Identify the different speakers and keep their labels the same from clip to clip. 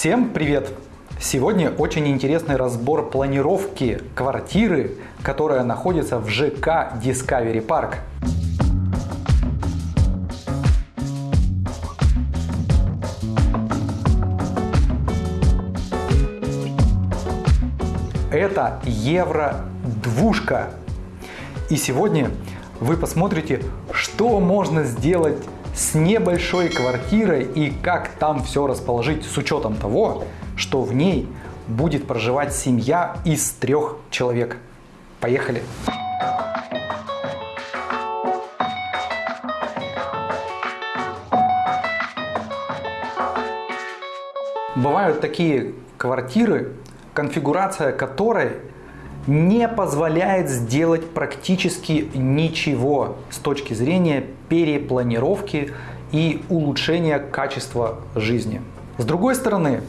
Speaker 1: Всем привет! Сегодня очень интересный разбор планировки квартиры, которая находится в ЖК Discovery Park. Это евро-двушка. И сегодня вы посмотрите, что можно сделать с небольшой квартирой и как там все расположить с учетом того, что в ней будет проживать семья из трех человек. Поехали! Бывают такие квартиры, конфигурация которой не позволяет сделать практически ничего с точки зрения перепланировки и улучшения качества жизни. С другой стороны,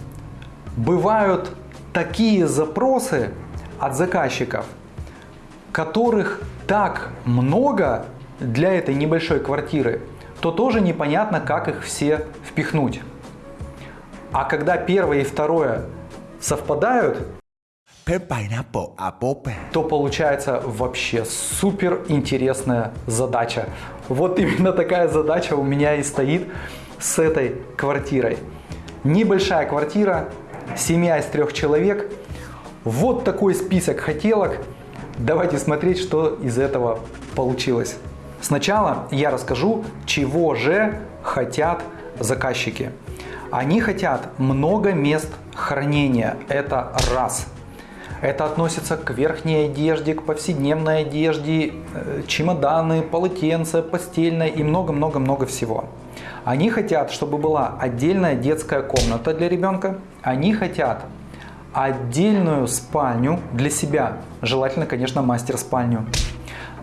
Speaker 1: бывают такие запросы от заказчиков, которых так много для этой небольшой квартиры, то тоже непонятно, как их все впихнуть. А когда первое и второе совпадают, то получается вообще супер интересная задача. Вот именно такая задача у меня и стоит с этой квартирой. Небольшая квартира, семья из трех человек. Вот такой список хотелок. Давайте смотреть, что из этого получилось. Сначала я расскажу, чего же хотят заказчики. Они хотят много мест хранения. Это раз. Это относится к верхней одежде, к повседневной одежде, э, чемоданы, полотенца, постельное и много-много-много всего. Они хотят, чтобы была отдельная детская комната для ребенка. Они хотят отдельную спальню для себя. Желательно, конечно, мастер-спальню.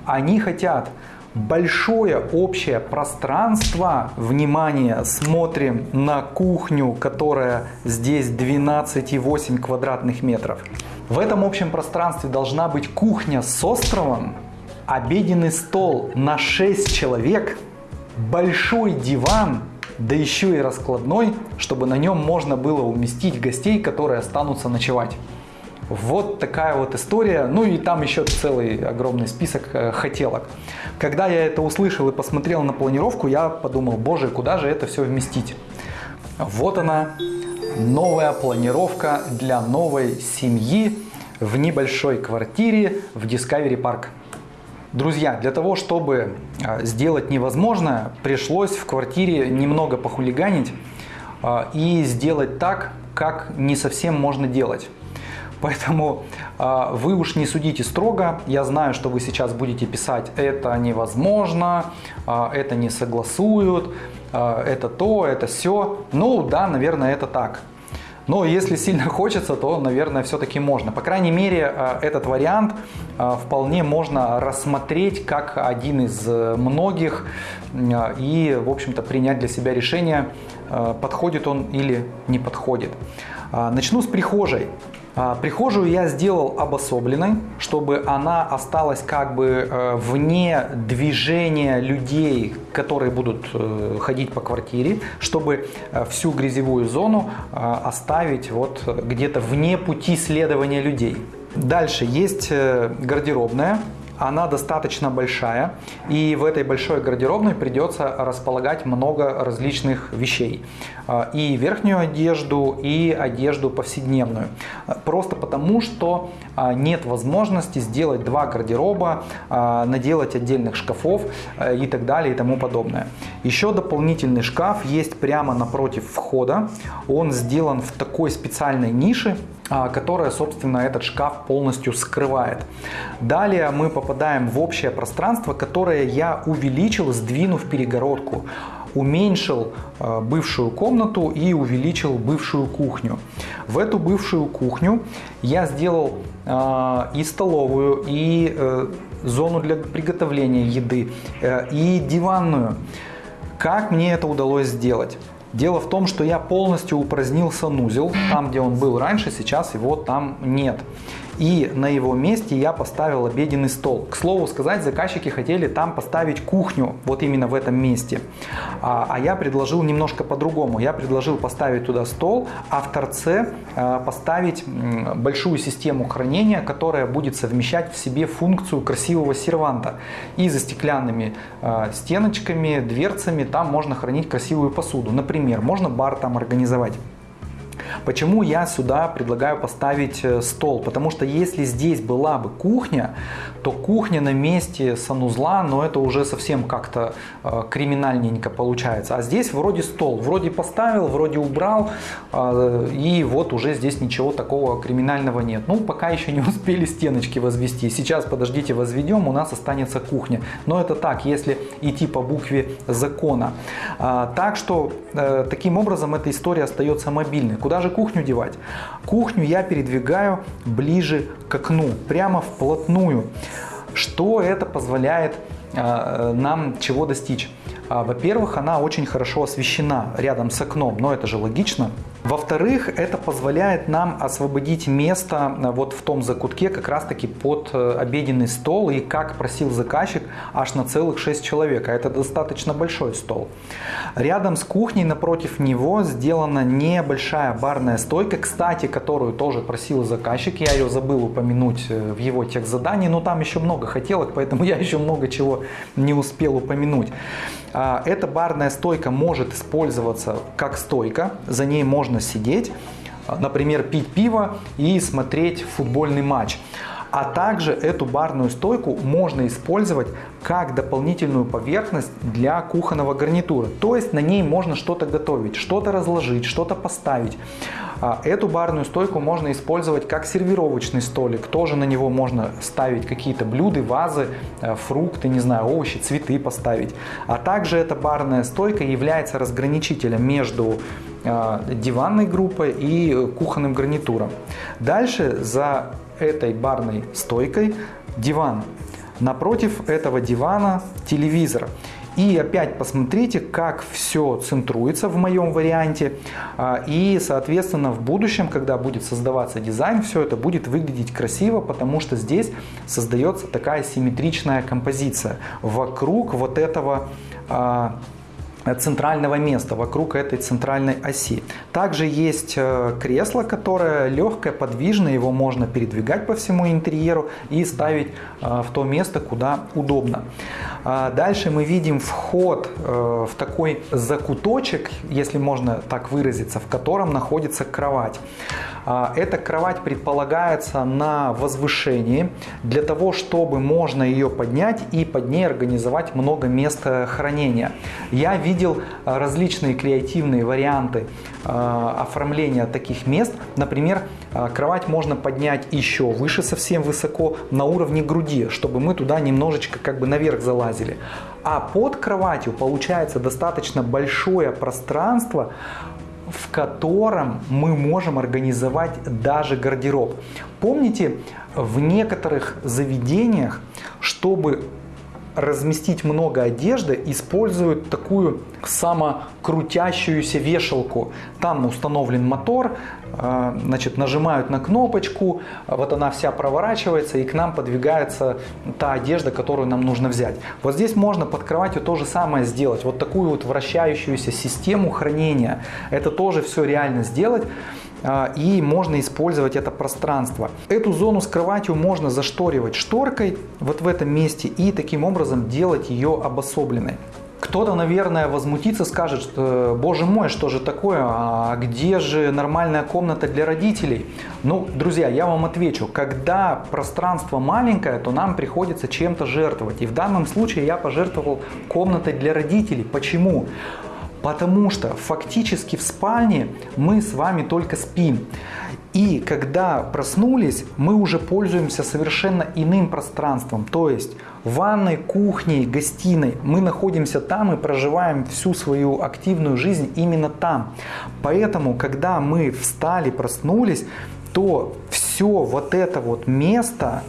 Speaker 1: Они хотят большое общее пространство. Внимание, смотрим на кухню, которая здесь 12,8 квадратных метров. В этом общем пространстве должна быть кухня с островом, обеденный стол на 6 человек, большой диван, да еще и раскладной, чтобы на нем можно было уместить гостей, которые останутся ночевать. Вот такая вот история. Ну и там еще целый огромный список э, хотелок. Когда я это услышал и посмотрел на планировку, я подумал, боже, куда же это все вместить? Вот она, новая планировка для новой семьи в небольшой квартире в Discovery Park. Друзья, для того, чтобы а, сделать невозможное, пришлось в квартире немного похулиганить а, и сделать так, как не совсем можно делать. Поэтому э, вы уж не судите строго. Я знаю, что вы сейчас будете писать «это невозможно», э, «это не согласуют», «это то», «это все». Ну да, наверное, это так. Но если сильно хочется, то, наверное, все-таки можно. По крайней мере, этот вариант вполне можно рассмотреть как один из многих и, в общем-то, принять для себя решение, подходит он или не подходит. Начну с прихожей. А, прихожую я сделал обособленной, чтобы она осталась как бы э, вне движения людей, которые будут э, ходить по квартире, чтобы э, всю грязевую зону оставить вот где-то вне пути следования людей. Дальше есть гардеробная она достаточно большая, и в этой большой гардеробной придется располагать много различных вещей. А, и верхнюю одежду, и одежду повседневную. Просто потому, что нет возможности сделать два гардероба, а, наделать отдельных шкафов и так далее и тому подобное. Еще дополнительный шкаф есть прямо напротив входа. Он сделан в такой специальной нише, а, которая, собственно, этот шкаф полностью скрывает. Далее мы попадаем в общее пространство, которое я увеличил, сдвинув перегородку уменьшил а, бывшую комнату и увеличил бывшую кухню. В эту бывшую кухню я сделал э, и столовую, и э, зону для приготовления еды, э, и диванную. Как мне это удалось сделать? Дело в том, что я полностью упразднил санузел. Там, где он был раньше, сейчас его там нет. И на его месте я поставил обеденный стол. К слову сказать, заказчики хотели там поставить кухню, вот именно в этом месте. А, а я предложил немножко по-другому. Я предложил поставить туда стол, а в торце э, поставить большую систему хранения, которая будет совмещать в себе функцию красивого серванта. И за стеклянными э, стеночками, дверцами там можно хранить красивую посуду. Например, можно бар там организовать. Почему я сюда предлагаю поставить э, стол? Потому что если здесь была бы кухня, то кухня на месте санузла, но это уже совсем как-то э, криминальненько получается. А здесь вроде стол, вроде поставил, вроде убрал, э, и вот уже здесь ничего такого криминального нет. Ну, пока еще не успели стеночки возвести. Сейчас, подождите, возведем, у нас останется кухня. Но это так, если идти по букве закона. А, так что, таким образом, эта история остается мобильной. Куда же кухню девать? Кухню я передвигаю ближе к окну, прямо вплотную. Что это позволяет э, нам чего достичь? А, во-первых, она очень хорошо освещена рядом с окном, но это же логично. Во-вторых, это позволяет нам освободить место э, вот в том закутке как раз таки под э, обеденный стол и как просил заказчик аж на целых 6 человек, а это достаточно большой стол. Рядом с кухней напротив него сделана небольшая барная стойка, кстати, которую тоже просил заказчик, я ее забыл упомянуть э, в его тех задании, но там еще много хотелок, поэтому я еще много чего не успел упомянуть. А, эта барная стойка может использоваться как стойка, за ней можно сидеть, а, например, пить пиво и смотреть футбольный матч. А также эту барную стойку можно использовать как дополнительную поверхность для кухонного гарнитура. То есть на ней можно что-то готовить, что-то разложить, что-то поставить. А эту барную стойку можно использовать как сервировочный столик. Тоже на него можно ставить какие-то блюда, вазы, э, фрукты, не знаю, овощи, цветы поставить. А также эта барная стойка является разграничителем между диванной группой и кухонным гарнитуром. Дальше за этой барной стойкой диван. Напротив этого дивана телевизор. И опять посмотрите, как все центруется в моем варианте. А, и, соответственно, в будущем, когда будет создаваться дизайн, все это будет выглядеть красиво, потому что здесь создается такая симметричная композиция вокруг вот этого а, центрального места вокруг этой центральной оси. Также есть э, кресло, которое легкое, подвижное, его можно передвигать по всему интерьеру и ставить э, в то место, куда удобно. А дальше мы видим вход э, в такой закуточек, если можно так выразиться, в котором находится кровать. А, эта кровать предполагается на возвышении для того, чтобы можно ее поднять и под ней организовать много места хранения. Я видел а, различные креативные варианты а, оформления таких мест. Например, кровать можно поднять еще выше, совсем высоко, на уровне груди, чтобы мы туда немножечко как бы наверх залазили. А под кроватью получается достаточно большое пространство, в котором мы можем организовать даже гардероб. Помните, в некоторых заведениях, чтобы разместить много одежды, используют такую самокрутящуюся вешалку. Там установлен мотор, э, значит, нажимают на кнопочку, вот она вся проворачивается и к нам подвигается та одежда, которую нам нужно взять. Вот здесь можно под кроватью то же самое сделать, вот такую вот вращающуюся систему хранения. Это тоже все реально сделать. А, и можно использовать это пространство. Эту зону с кроватью можно зашторивать шторкой вот в этом месте и таким образом делать ее обособленной. Кто-то, наверное, возмутится, скажет, что, боже мой, что же такое, а где же нормальная комната для родителей? Ну, друзья, я вам отвечу, когда пространство маленькое, то нам приходится чем-то жертвовать. И в данном случае я пожертвовал комнатой для родителей. Почему? Потому что фактически в спальне мы с вами только спим. И когда проснулись, мы уже пользуемся совершенно иным пространством. То есть ванной, кухней, гостиной. Мы находимся там и проживаем всю свою активную жизнь именно там. Поэтому, когда мы встали, проснулись, то все вот это вот место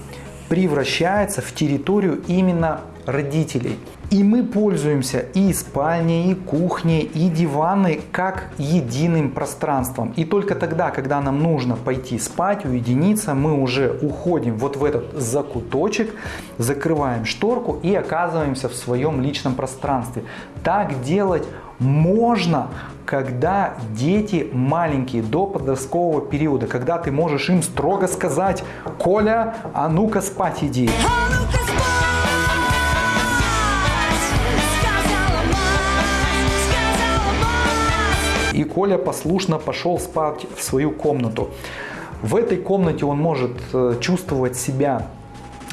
Speaker 1: превращается в территорию именно родителей. И мы пользуемся и спальней, и кухней, и диваной как единым пространством. И только тогда, когда нам нужно пойти спать, уединиться, мы уже уходим вот в этот закуточек, закрываем шторку и оказываемся в своем личном пространстве. Так делать можно, когда дети маленькие, до подросткового периода, когда ты можешь им строго сказать, Коля, а ну-ка спать иди. И Коля послушно пошел спать в свою комнату. В этой комнате он может э, чувствовать себя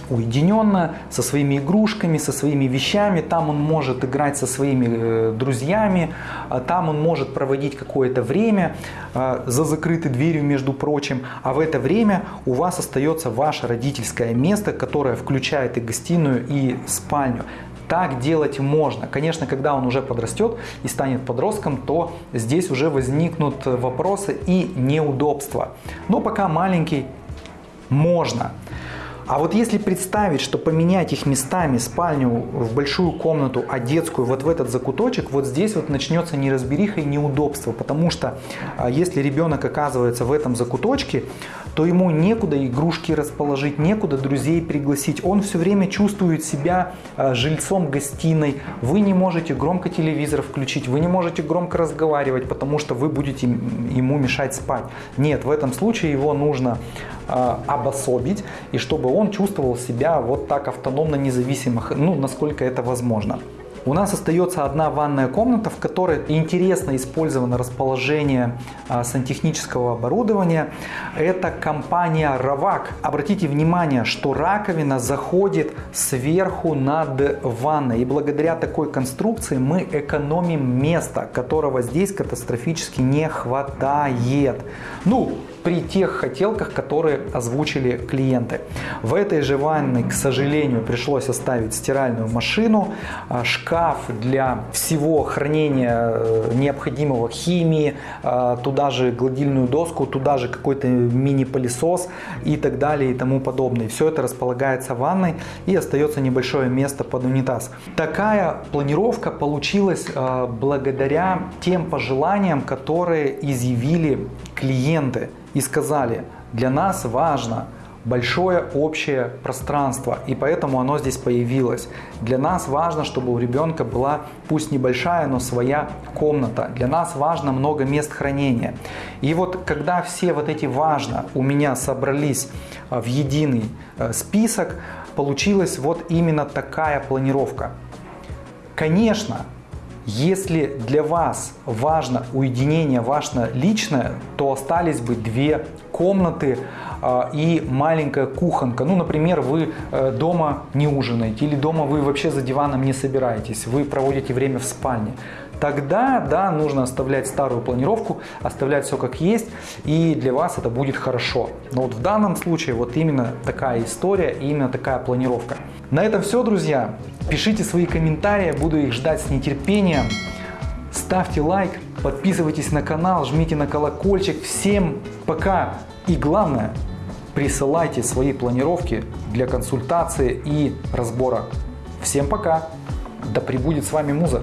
Speaker 1: уединенно, со своими игрушками, со своими вещами. Там он может играть со своими э, друзьями, а там он может проводить какое-то время э, за закрытой дверью, между прочим. А в это время у вас остается ваше родительское место, которое включает и гостиную, и спальню так делать можно. Конечно, когда он уже подрастет и станет подростком, то здесь уже возникнут вопросы и неудобства. Но пока маленький, можно. А вот если представить, что поменять их местами, спальню в большую комнату, а детскую вот в этот закуточек, вот здесь вот начнется неразбериха и неудобство. Потому что а, если ребенок оказывается в этом закуточке, то ему некуда игрушки расположить, некуда друзей пригласить. Он все время чувствует себя а, жильцом гостиной. Вы не можете громко телевизор включить, вы не можете громко разговаривать, потому что вы будете ему мешать спать. Нет, в этом случае его нужно обособить, и чтобы он чувствовал себя вот так автономно, независимо, ну, насколько это возможно. У нас остается одна ванная комната, в которой интересно использовано расположение а, сантехнического оборудования. Это компания Равак. Обратите внимание, что раковина заходит сверху над ванной. И благодаря такой конструкции мы экономим место, которого здесь катастрофически не хватает. Ну, при тех хотелках, которые озвучили клиенты. В этой же ванной, к сожалению, пришлось оставить стиральную машину, а, шкаф для всего хранения э, необходимого химии, а, туда же гладильную доску, туда же какой-то мини-пылесос и так далее и тому подобное. Все это располагается в ванной и остается небольшое место под унитаз. Такая планировка получилась а, благодаря тем пожеланиям, которые изъявили клиенты и сказали, для нас важно большое общее пространство, и поэтому оно здесь появилось. Для нас важно, чтобы у ребенка была, пусть небольшая, но своя комната. Для нас важно много мест хранения. И вот когда все вот эти важно у меня собрались а, в единый э, список, получилась вот именно такая планировка. Конечно, если для вас важно уединение, важно личное, то остались бы две комнаты э, и маленькая кухонка. Ну, например, вы э, дома не ужинаете или дома вы вообще за диваном не собираетесь, вы проводите время в спальне. Тогда, да, нужно оставлять старую планировку, оставлять все как есть, и для вас это будет хорошо. Но вот в данном случае вот именно такая история, именно такая планировка. На этом все, друзья. Пишите свои комментарии, буду их ждать с нетерпением. Ставьте лайк, подписывайтесь на канал, жмите на колокольчик. Всем пока! И главное, присылайте свои планировки для консультации и разбора. Всем пока! Да пребудет с вами Муза!